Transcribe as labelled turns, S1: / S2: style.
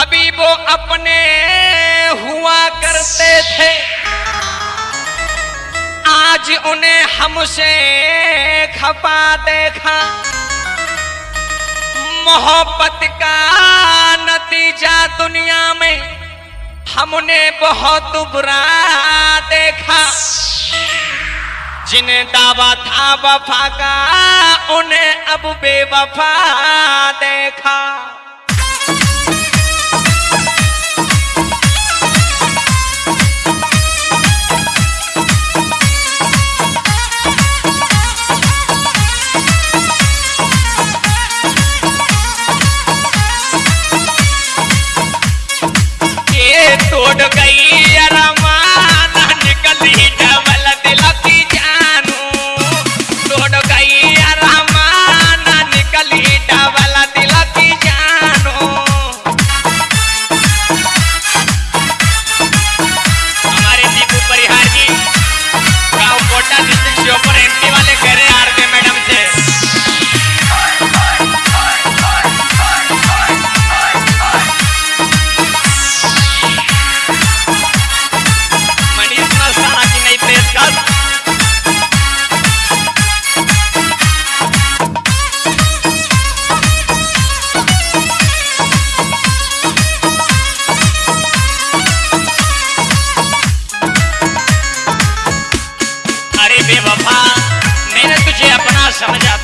S1: कभी वो अपने हुआ करते थे। आज उन्हें हमसे खपा देखा। मोहब्बत का नतीजा दुनिया में हमने बहुत बुरा देखा। जिन्हें दावा था वफा का, उन्हें अब बेवफा देखा छोड़ गई some of that